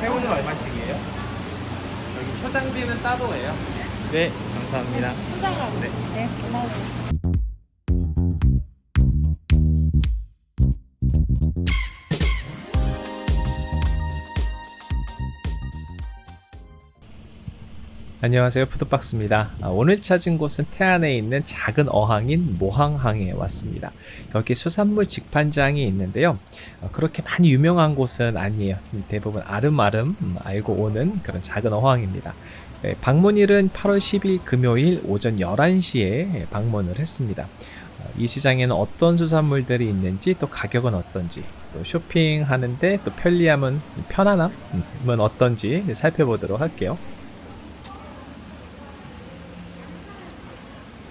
새우는 얼마씩이에요? 여기 초장비는 따로예요. 네, 감사합니다. 네. 네, 고마워요. 안녕하세요. 푸드박스입니다. 아, 오늘 찾은 곳은 태안에 있는 작은 어항인 모항항에 왔습니다. 여기 수산물 직판장이 있는데요. 어, 그렇게 많이 유명한 곳은 아니에요. 대부분 아름아름 음, 알고 오는 그런 작은 어항입니다. 네, 방문일은 8월 10일 금요일 오전 11시에 방문을 했습니다. 어, 이 시장에는 어떤 수산물들이 있는지 또 가격은 어떤지 또 쇼핑하는데 또 편리함은 편안함은 어떤지 살펴보도록 할게요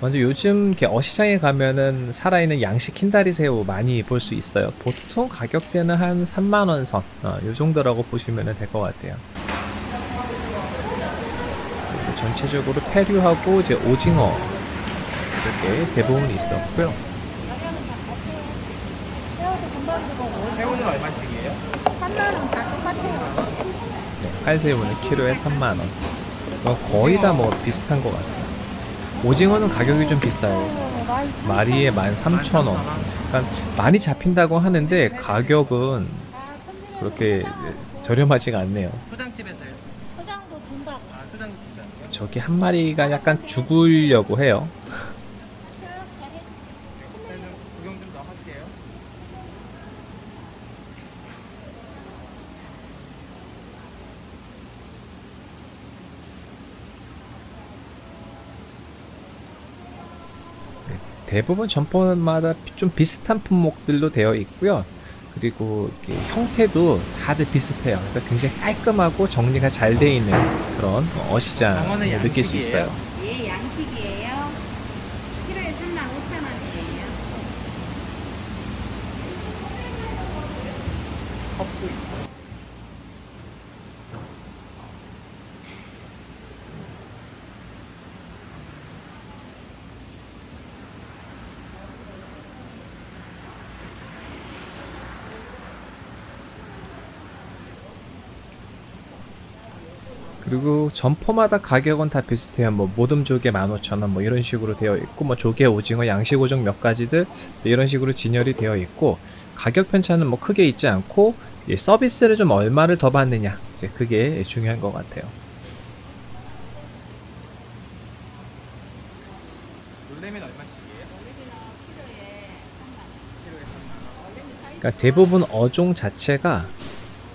먼저 요즘 어시장에 가면은 살아있는 양식 흰다리 새우 많이 볼 수 있어요. 보통 가격대는 한 3만원 선, 어, 요 정도라고 보시면 될 것 같아요. 전체적으로 페류하고 이제 오징어 이렇게 대부분 있었고요. 새우는 얼마씩이에요? 3만원 다 똑같아요. 네, 팔새우는 키로에 3만원. 거의 다 뭐 비슷한 것 같아요. 오징어는 가격이 좀 비싸요. 마리에 13,000원. 그러니까 많이 잡힌다고 하는데 가격은 그렇게 저렴하지가 않네요. 저기 한 마리가 약간 죽으려고 해요. 저는 구경 좀 더 할게요. 대부분 점포마다 좀 비슷한 품목들로 되어 있고요. 그리고 이렇게 형태도 다들 비슷해요. 그래서 굉장히 깔끔하고 정리가 잘 되어 있는 그런 어시장을 방어는 느낄 수? 있어요. 예, 양식이에요. 키로에 3만 5천 원이에요. 컵도 있고. 그리고 점포마다 가격은 다 비슷해요. 뭐 모듬 조개 15,000원 뭐 이런 식으로 되어 있고 뭐 조개, 오징어, 양식 오종 몇 가지들 이런 식으로 진열이 되어 있고 가격 편차는 뭐 크게 있지 않고 이 서비스를 좀 얼마를 더 받느냐 이제 그게 중요한 것 같아요. 그러니까 대부분 어종 자체가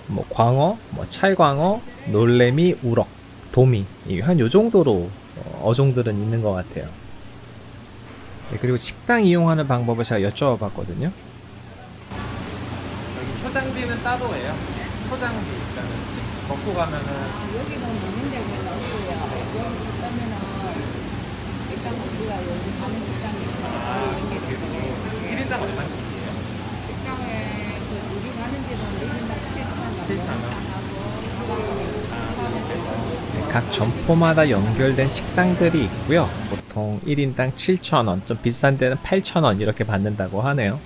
뭐 광어, 뭐 찰광어, 놀래미, 우럭, 도미 한 요 정도로 어, 어종들은 있는 것 같아요. 네, 그리고 식당 이용하는 방법을 제가 여쭤봤거든요. 여기 초장비는 따로예요. 초장비 일단은 집 먹고 가면은 여기는 먹는 데는 없고요. 여기 가면은 식당 우리가 여기 가는 식당이 있어요. 우리 이런 게 있어요. 1인당 얼마씩이에요? 식당에 그 우리 가는 집은 1인당 7천 원. 7천 원. 네, 각 점포마다 연결된 식당들이 있고요. 보통 1인당 7,000원, 좀 비싼 데는 8,000원 이렇게 받는다고 하네요.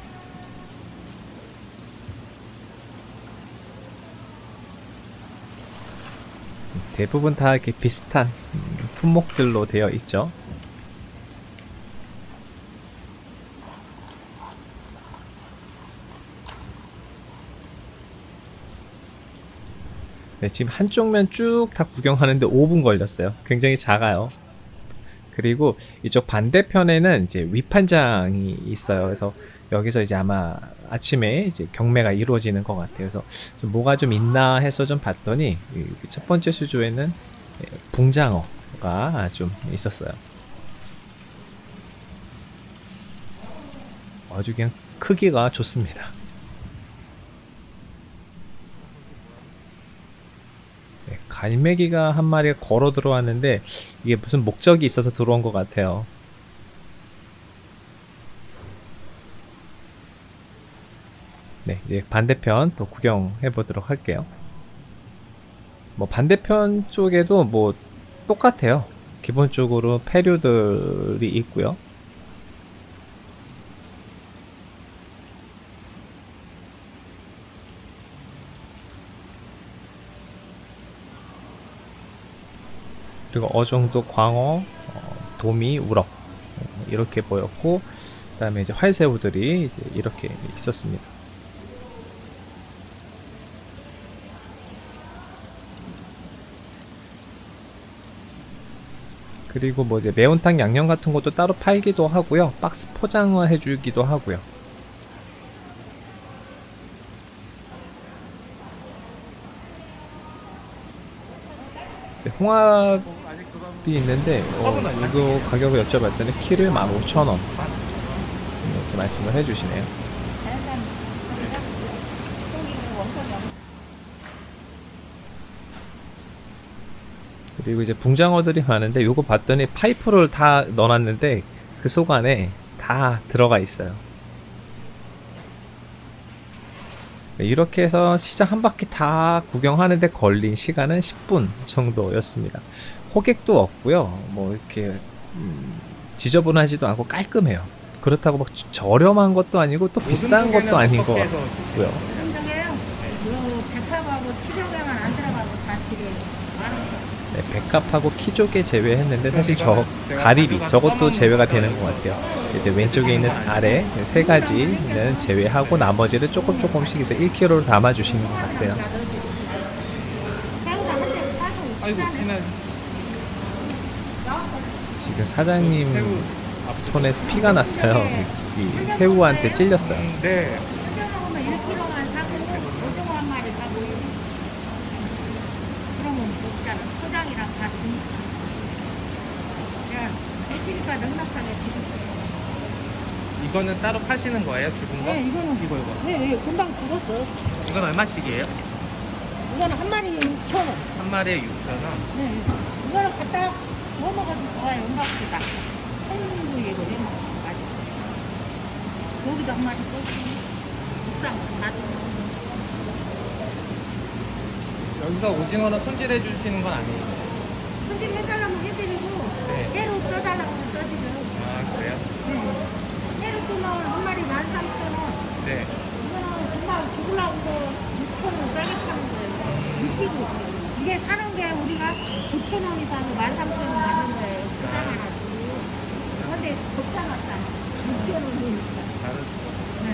대부분 다 이렇게 비슷한 음, 품목들로 되어 있죠. 네, 지금 한쪽 면 쭉 다 구경하는데 5분 걸렸어요. 굉장히 작아요. 그리고 이쪽 반대편에는 이제 위판장이 있어요. 그래서 여기서 이제 아마 아침에 이제 경매가 이루어지는 것 같아요. 그래서 좀 뭐가 좀 있나 해서 좀 봤더니 이첫 번째 수조에는 예, 붕장어가 좀 있었어요. 아주 그냥 크기가 좋습니다. 갈매기가 한 마리가 걸어 들어왔는데 이게 무슨 목적이 있어서 들어온 것 같아요. 네, 이제 반대편 또 구경해 보도록 할게요. 뭐 반대편 쪽에도 뭐 똑같아요. 기본적으로 폐류들이 있고요. 그리고 어종도 광어, 어, 도미, 우럭 어, 이렇게 보였고 그 다음에 이제 활새우들이 이제 이렇게 있었습니다. 그리고 뭐 이제 매운탕 양념 같은 것도 따로 팔기도 하고요. 박스 포장을 해주기도 하고요. 홍합 이 아직 그건 있는데 어, 이거? 가격을 여쭤봤더니 키로에 15,000원 이렇게 말씀을 해주시네요. 그리고 이제 붕장어들이 많은데 요거 봤더니 파이프를 다 넣어놨는데 그 속 안에 다 들어가 있어요. 이렇게 해서 시장 한 바퀴 다 구경하는데 걸린 시간은 10분 정도였습니다. 호객도 없고요. 뭐 이렇게 음, 지저분하지도 않고 깔끔해요. 그렇다고 막 저렴한 것도 아니고 또 비싼 것도 아닌 것 같고요. 요 백합하고 안 들어가고 다. 네, 백합하고 키조개 제외했는데 사실 저 가리비 저것도 제외가. 되는 것 같아요. 이제 왼쪽에 있는 아래 세 가지는 제외하고 나머지를 조금 조금씩 이제 1kg로 담아 주시는 것 같아요. 아이고 지금 사장님 새우 손에서 피가 났어요. 이 새우한테 찔렸어요. 음, 네 한정 먹으면 1kg만 사고 오징어 한 마리 사고 그러면 먹잖아. 포장이랑 다 주니까. 야, 대시니까 넉넉하게 드셨어요. 이거는 따로 파시는 거예요 죽은 거? 네, 이거는 이거 이거 네, 네, 금방 죽었어. 이건 얼마씩이에요? 이거는 한 마리 6천 원. 한 마리에 6,000원 네, 이거를 갖다 뭐 먹어도 좋아요. 음박지다. 한국이거든요. 맛있어. 여기도 한 마리 또 비싼 거 놔두고. 여기서 오징어는 손질해 주시는 건 아니에요? 손질 해달라면 해드리고 네. 회로 써달라고 하면 써드려요. 아 그래요? 네. 회로 뜨면 한 마리 13,000원. 네 이거는 금방 죽으려고 6,000원 싸게 파는 거예요. 미치고. 이게 사는 게 우리가 9,000원이 사는 13,000원 받는 거예요. 포장해가지고. 근데 적잖아, 6,000원이니까. 다르죠 네.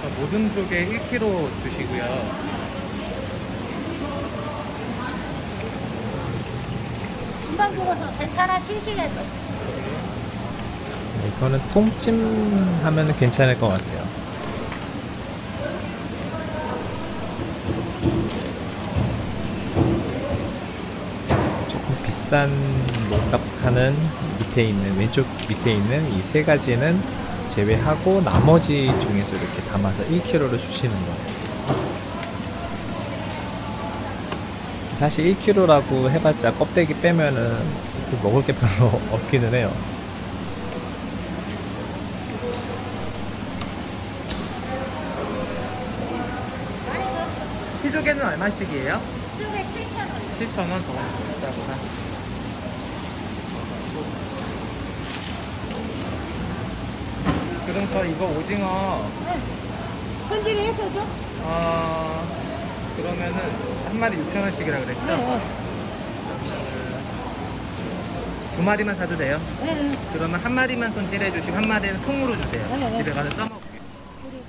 저 모든 쪽에 1kg 주시고요 금방 죽어서 괜찮아, 싱싱해서. 이거는 통찜 하면 괜찮을 것 같아요. 비싼 몸값 하는 밑에 있는 왼쪽 밑에 있는 이 세 가지는 제외하고 나머지 중에서 이렇게 담아서 1kg를 주시는 거예요. 사실 1kg라고 해봤자 껍데기 빼면은 먹을 게 별로 없기는 해요. 피조개는 얼마씩이에요? 수육에 7,000원. 7,000원 더 비싸구나 그럼 저 이거 오징어 손질을 해서 줘? 어 그러면은 한 마리 6,000원씩이라 그랬죠? 네, 두 마리만 사도 돼요? 네, 네. 그러면 한 마리만 손질해 주시고 한 마리는 통으로 주세요. 네, 네. 집에 가서 써먹을게요. 우리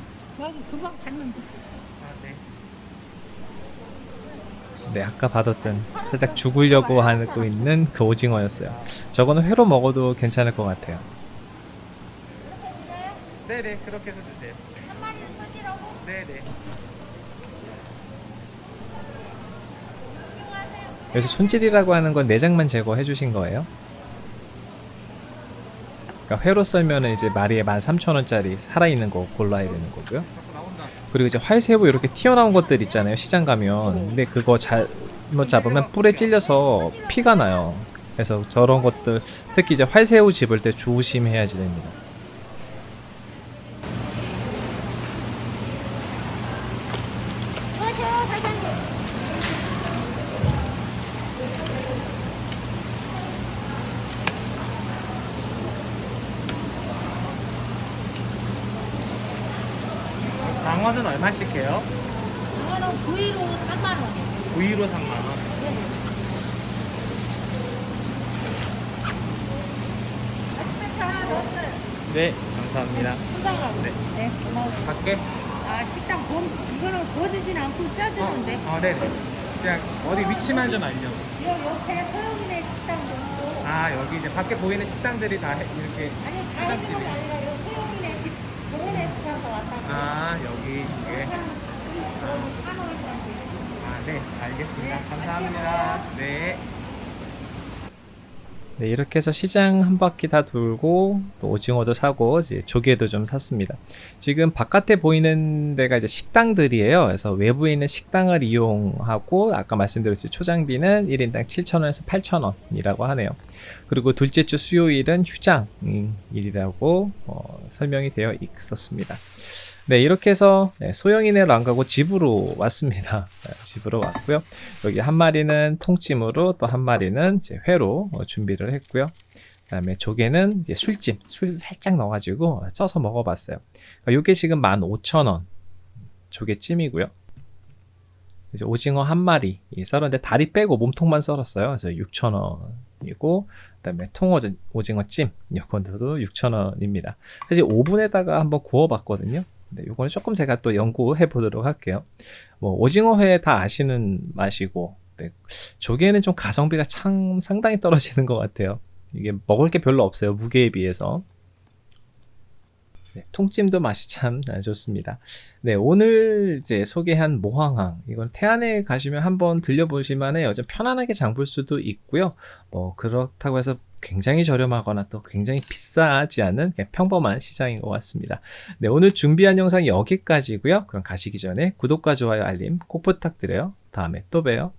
여기 금방 갔는데. 아, 네. 네, 아까 받았던 살짝 죽으려고 하고 있는 그 오징어였어요. 저거는 회로 먹어도 괜찮을 것 같아요. 네네, 그렇게 해서 주세요. 한 마리는 손질하고 네네. 그래서 손질이라고 하는 건 내장만 제거해 주신 거예요? 그러니까 회로 썰면은 이제 마리에 13,000원짜리 살아있는 거 골라야 되는 거고요. 그리고 이제 활새우 이렇게 튀어나온 것들 있잖아요. 시장 가면. 근데 그거 잘못 잡으면 뿔에 찔려서 피가 나요. 그래서 저런 것들 특히 이제 활새우 집을 때 조심해야지 됩니다. 장어는 얼마씩 해요? 장어는 부위로 3만 원이에요. 부위로 3만 원. 네. 네, 감사합니다. 네. 네, 고마워. 갈게. 아, 식당 범, 이거는 거지진 않고 짜주는데. 어, 어, 네네. 그냥 어디 위치만 좀 알려고. 요 옆에 서영이네 식당도. 아, 여기 이제 밖에 보이는 식당들이 다 이렇게. 아니, 다 해주는 게 아니라 아, 여기 이게. 아, 네, 알겠습니다. 감사합니다. 네. 네, 이렇게 해서 시장 한 바퀴 다 돌고 또 오징어도 사고 이제 조개도 좀 샀습니다. 지금 바깥에 보이는 데가 이제 식당들이에요. 그래서 외부에 있는 식당을 이용하고 아까 말씀드렸듯이 초장비는 1인당 7,000원에서 8,000원이라고 하네요. 그리고 둘째 주 수요일은 휴장일이라고 어, 설명이 되어 있었습니다. 네, 이렇게 해서 네, 소영이네로 안 가고 집으로 왔습니다. 네, 집으로 왔고요. 여기 한 마리는 통찜으로 또 한 마리는 이제 회로 어, 준비를 했고요. 그다음에 조개는 이제 술찜, 술 살짝 넣어가지고 쪄서 먹어봤어요. 그러니까 이게 지금 15,000원 조개찜이고요. 이제 오징어 한 마리 썰었는데 다리 빼고 몸통만 썰었어요. 그래서 6,000원이고 그다음에 통오징어 오징어 찜 이건도 6,000원입니다. 사실 오븐에다가 한번 구워봤거든요. 네, 요거는 조금 제가 또 연구해 보도록 할게요. 뭐 오징어회 다 아시는 맛이고 네, 조개는 좀 가성비가 참 상당히 떨어지는 것 같아요. 이게 먹을 게 별로 없어요 무게에 비해서. 네, 통찜도 맛이 참 좋습니다. 네, 오늘 이제 소개한 모항항 이건 태안에 가시면 한번 들려보실만 해요. 좀 편안하게 장 볼 수도 있고요. 뭐 그렇다고 해서 굉장히 저렴하거나 또 굉장히 비싸지 않은 평범한 시장인 것 같습니다. 네, 오늘 준비한 영상 여기까지고요. 그럼 가시기 전에 구독과 좋아요, 알림 꼭 부탁드려요. 다음에 또 봬요.